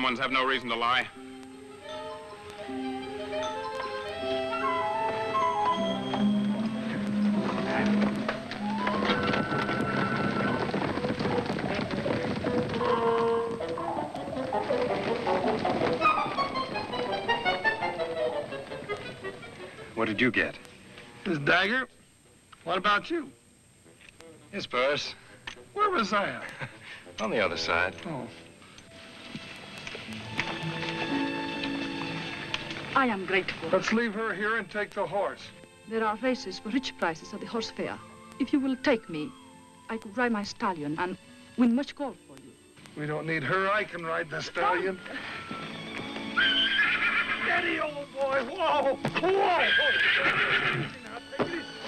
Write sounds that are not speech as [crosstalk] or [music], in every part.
dumb ones have no reason to lie. What did you get? This dagger? What about you? His purse. Where was I at? [laughs] On the other side. Oh. I am grateful. Let's leave her here and take the horse. There are races for rich prices at the horse fair. If you will take me, I could ride my stallion and win much gold for you. We don't need her. I can ride the stallion. Steady, old boy. Whoa. Whoa.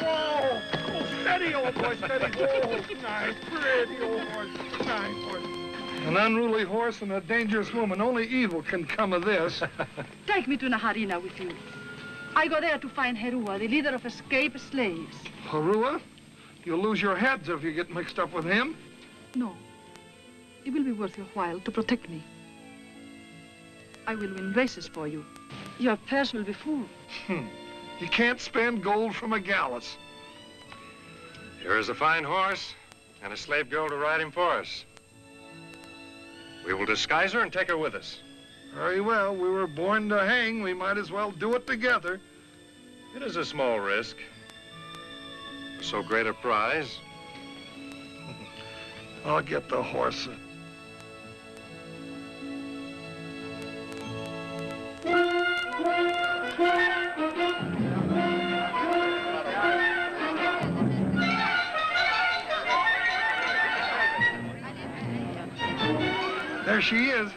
Whoa. Oh, steady, old boy. Steady. Whoa. Nice. Pretty old horse. Nice horse. An unruly horse and a dangerous woman. Only evil can come of this. [laughs] Take me to Naharina with you. I go there to find Herua, the leader of escaped slaves. Harua? You'll lose your heads if you get mixed up with him. No. It will be worth your while to protect me. I will win races for you. Your purse will be full. Hmm. You can't spend gold from a gallows. Here is a fine horse and a slave girl to ride him for us. We will disguise her and take her with us. Very well. We were born to hang. We might as well do it together. It is a small risk. For so great a prize. I'll get the horse. She is.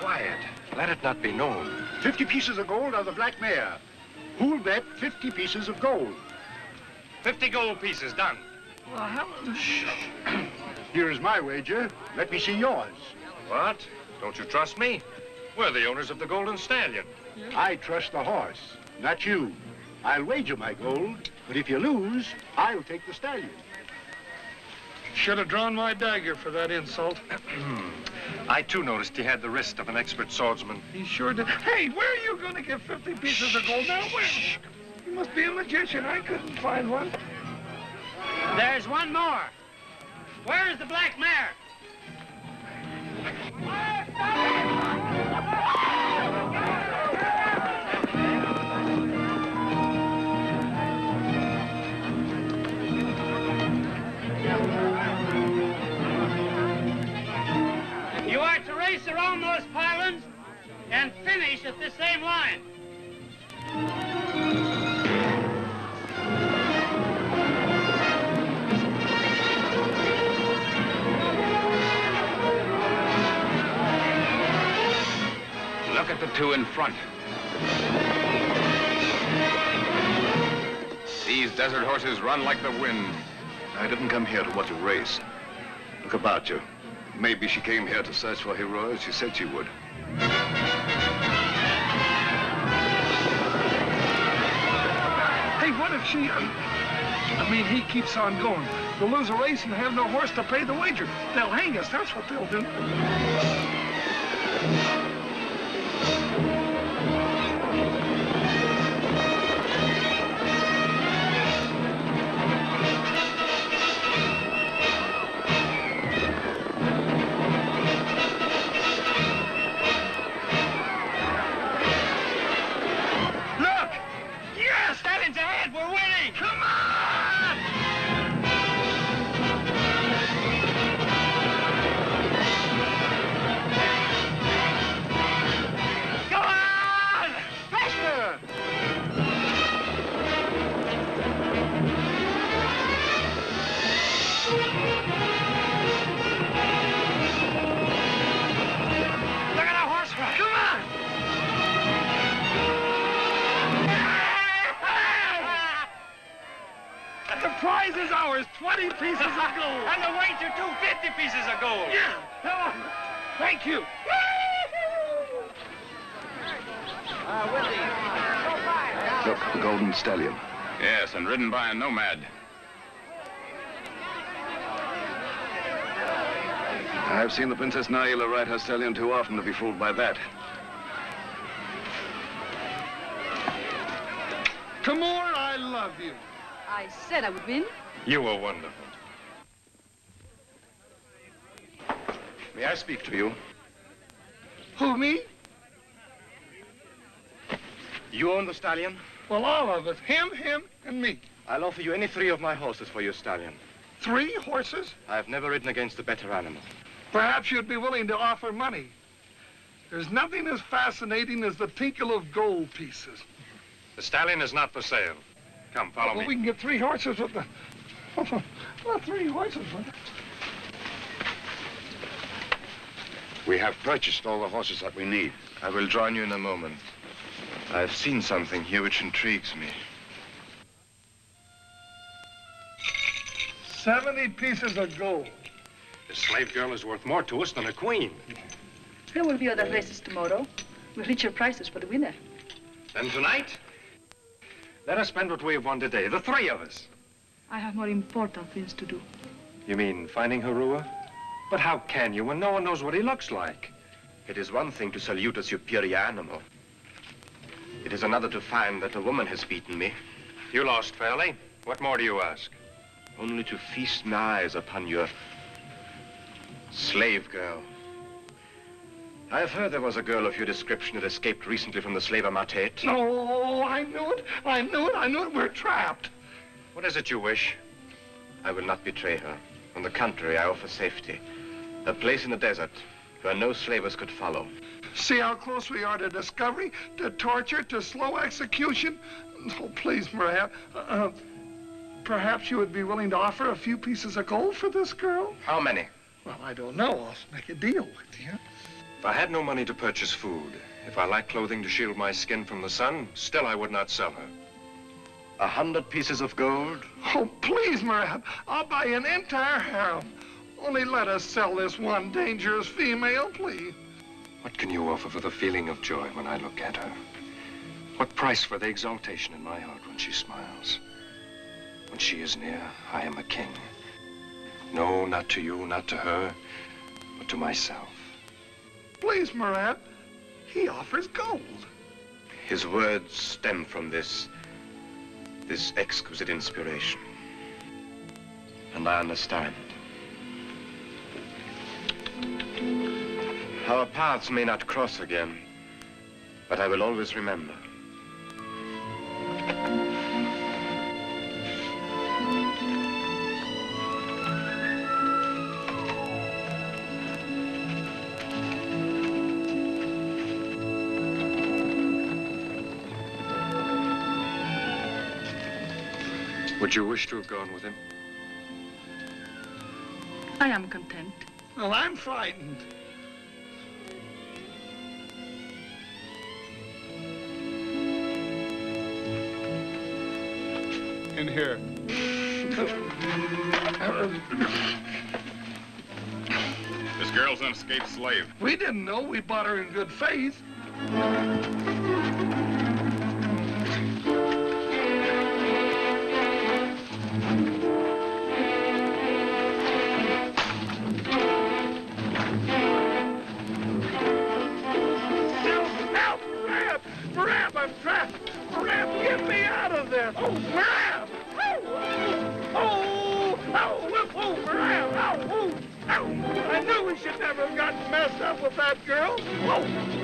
Quiet. Let it not be known. 50 pieces of gold are the black mare. Who'll bet 50 pieces of gold? 50 gold pieces, done. Well, how... Here is my wager. Let me see yours. What? Don't you trust me? We're the owners of the Golden Stallion. I trust the horse, not you. I'll wager my gold, but if you lose, I'll take the stallion. Should have drawn my dagger for that insult. [clears throat] I, too, noticed he had the wrist of an expert swordsman. He sure did. Hey, where are you going to get 50 pieces of gold now? Where? You must be a magician. I couldn't find one. There's one more. Where's the black mare? Are to race around those pylons and finish at the same line. Look at the two in front. These desert horses run like the wind. I didn't come here to watch a race. Look about you. Maybe she came here to search for Hero as she said she would. Hey, what if she... I mean, he keeps on going. We'll lose a race and have no horse to pay the wager. They'll hang us. That's what they'll do. And ridden by a nomad. I've seen the Princess Naila ride her stallion too often to be fooled by that. Timur, I love you. I said I would win. You were wonderful. May I speak to you? Who, me? You own the stallion? Well, all of us. Him, him, and me. I'll offer you any three of my horses for your stallion. Three horses? I've never ridden against a better animal. Perhaps you'd be willing to offer money. There's nothing as fascinating as the tinkle of gold pieces. The stallion is not for sale. Come, follow well, me. we can get three horses with the... [laughs] well, three horses with the... We have purchased all the horses that we need. I will join you in a moment. I've seen something here which intrigues me. 70 pieces of gold. The slave girl is worth more to us than a queen. There will be other races tomorrow with richer prices for the winner. Then tonight, let us spend what we have won today, the three of us. I have more important things to do. You mean finding Harua? But how can you when no one knows what he looks like? It is one thing to salute a superior animal. It is another to find that a woman has beaten me. You lost fairly. What more do you ask? Only to feast my eyes upon your slave girl. I have heard there was a girl of your description that escaped recently from the slaver Matet. No, I knew it. I knew it. I knew it. We're trapped. What is it you wish? I will not betray her. On the contrary, I offer safety. A place in the desert where no slavers could follow. See how close we are to discovery, to torture, to slow execution? Oh, please, Maria. Uh, uh, perhaps you would be willing to offer a few pieces of gold for this girl? How many? Well, I don't know. I'll make a deal with you. If I had no money to purchase food, if I lacked clothing to shield my skin from the sun, still I would not sell her. A hundred pieces of gold? Oh, please, Maria. I'll buy an entire harem. Only let us sell this one dangerous female, please. What can you offer for the feeling of joy when I look at her? What price for the exaltation in my heart when she smiles? When she is near, I am a king. No, not to you, not to her, but to myself. Please, Marat. He offers gold. His words stem from this, this exquisite inspiration. And I understand. Our paths may not cross again, but I will always remember. Would you wish to have gone with him? I am content. Well, I'm frightened. In here. This girl's an escaped slave. We didn't know. We bought her in good faith. I'm trapped! Rab, get me out of there! Oh, Rab! Oh! Oh! Oh! Oh! Rab! Oh! Oh! Oh! I knew we should never have gotten messed up with that girl! Oh!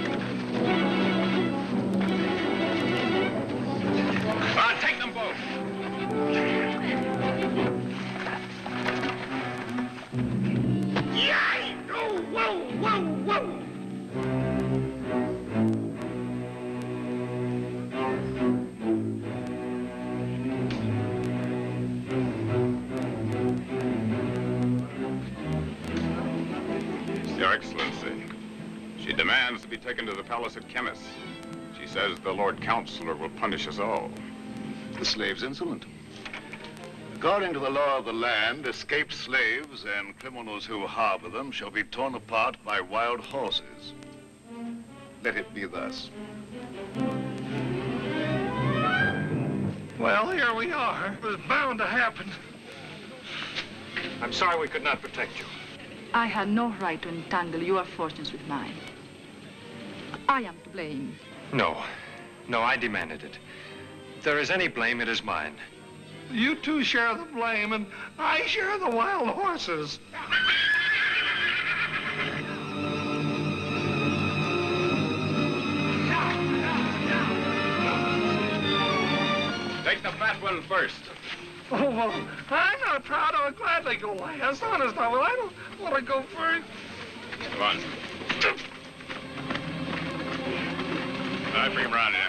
Be taken to the palace at Chemis. She says the Lord Counselor will punish us all. The slave's insolent. According to the law of the land, escaped slaves and criminals who harbor them shall be torn apart by wild horses. Let it be thus. Well, here we are. It was bound to happen. I'm sorry we could not protect you. I had no right to entangle your fortunes with mine. I am to blame. No. No, I demanded it. If there is any blame, it is mine. You two share the blame, and I share the wild horses. Take the fat one first. Oh, well, I'm not proud. I would gladly go last. Honest, I will. I don't want to go first. Come on. I bring him around here.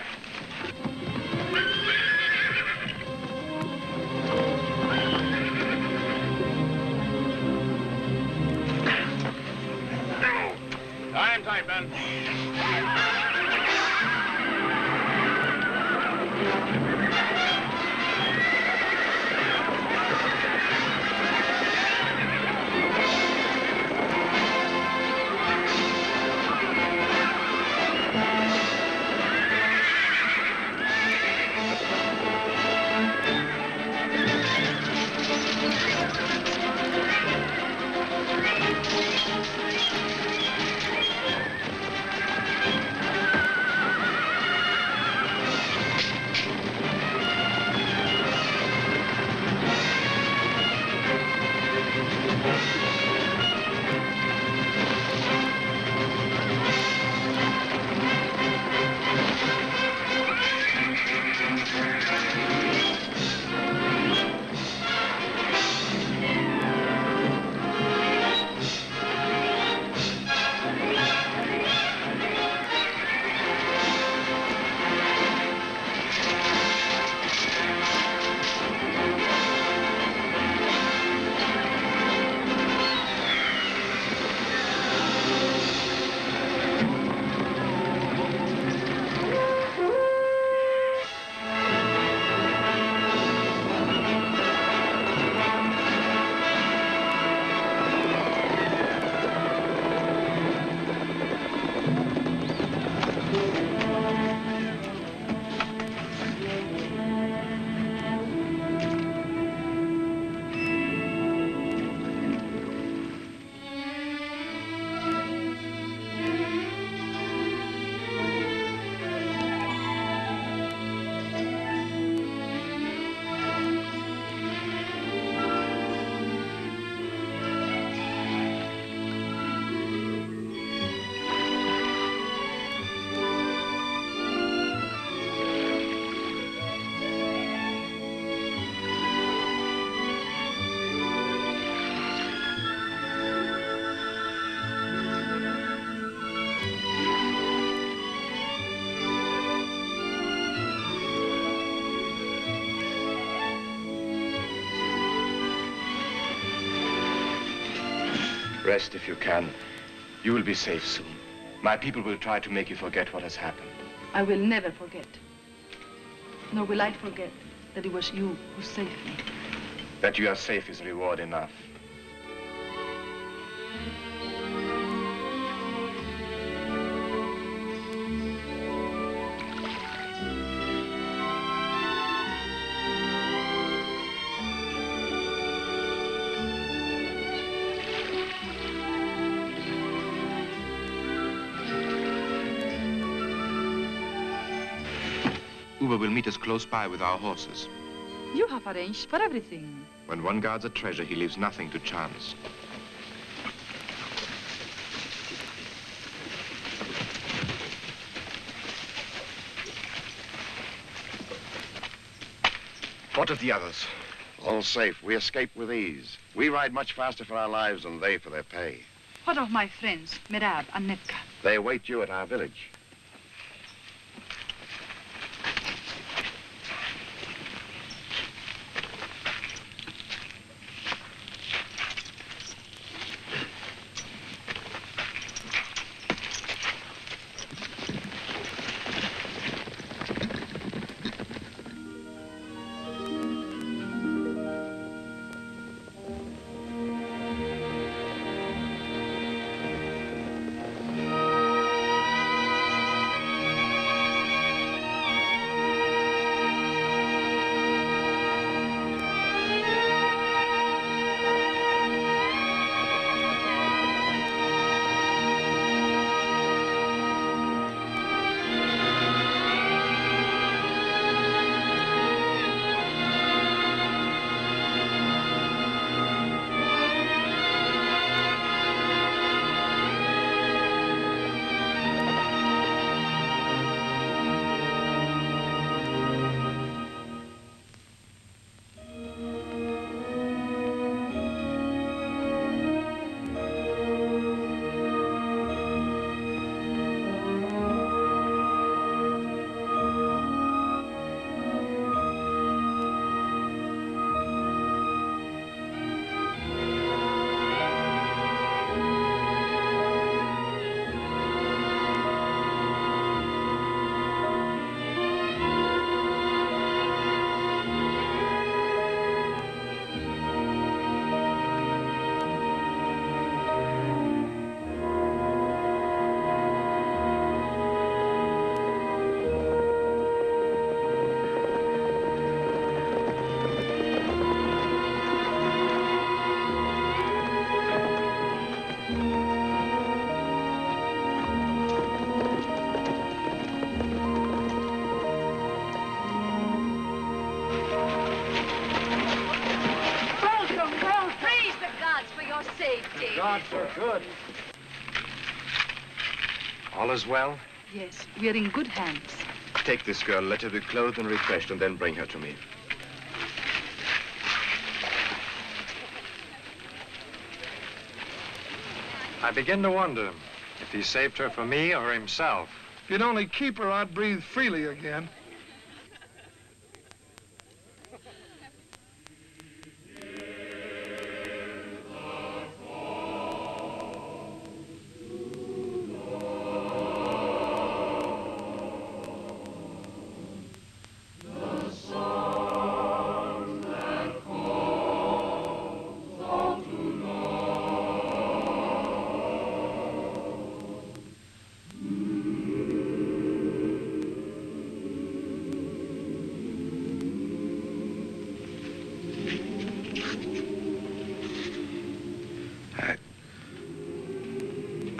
Time, time, Ben. Rest if you can. You will be safe soon. My people will try to make you forget what has happened. I will never forget. Nor will I forget that it was you who saved me. That you are safe is reward enough. Uber will meet us close by with our horses. You have arranged for everything. When one guards a treasure, he leaves nothing to chance. What of the others? All safe. We escaped with ease. We ride much faster for our lives than they for their pay. What of my friends, Mirab and Netka? They await you at our village. Is well? Yes, we are in good hands. Take this girl, let her be clothed and refreshed, and then bring her to me. I begin to wonder if he saved her for me or himself. If you'd only keep her, I'd breathe freely again.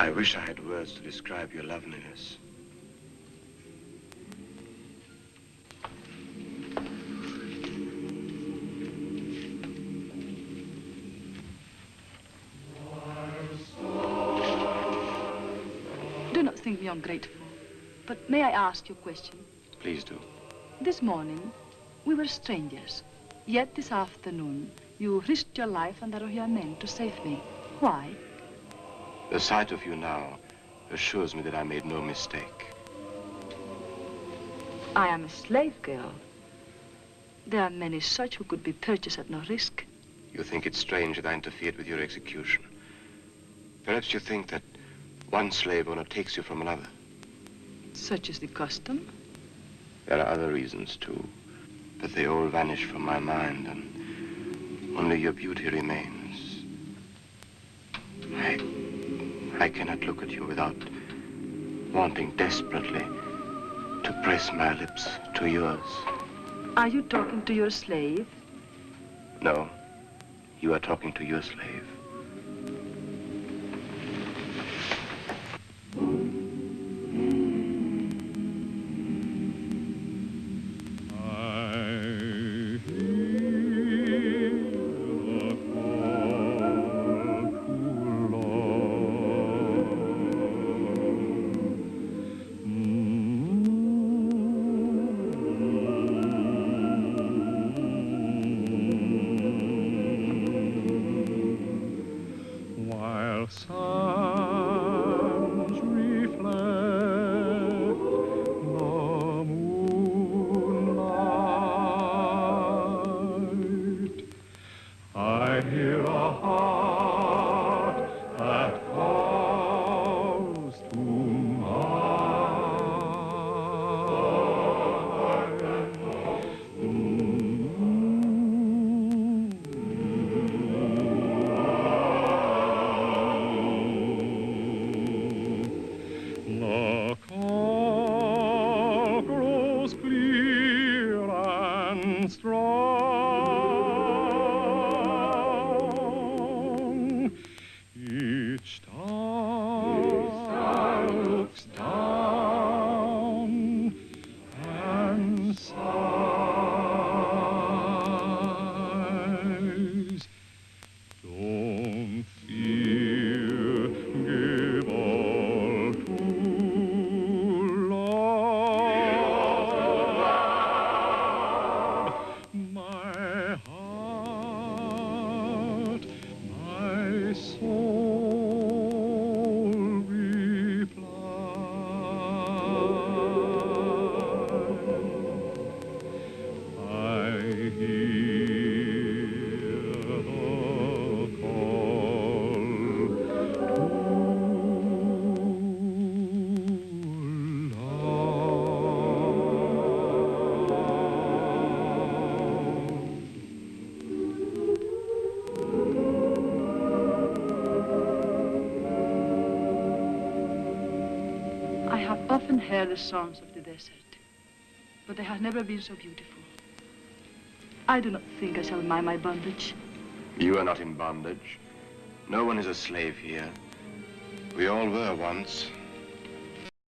I wish I had words to describe your loveliness. Do not think me ungrateful. But may I ask you a question? Please do. This morning, we were strangers. Yet this afternoon, you risked your life and that of your men to save me. Why? The sight of you now assures me that I made no mistake. I am a slave girl. There are many such who could be purchased at no risk. You think it strange that I interfered with your execution. Perhaps you think that one slave owner takes you from another. Such is the custom. There are other reasons, too. But they all vanish from my mind, and only your beauty remains. I... I cannot look at you without wanting desperately to press my lips to yours. Are you talking to your slave? No, you are talking to your slave. Heard the songs of the desert, but they have never been so beautiful. I do not think I shall mind my bondage. You are not in bondage. No one is a slave here. We all were once.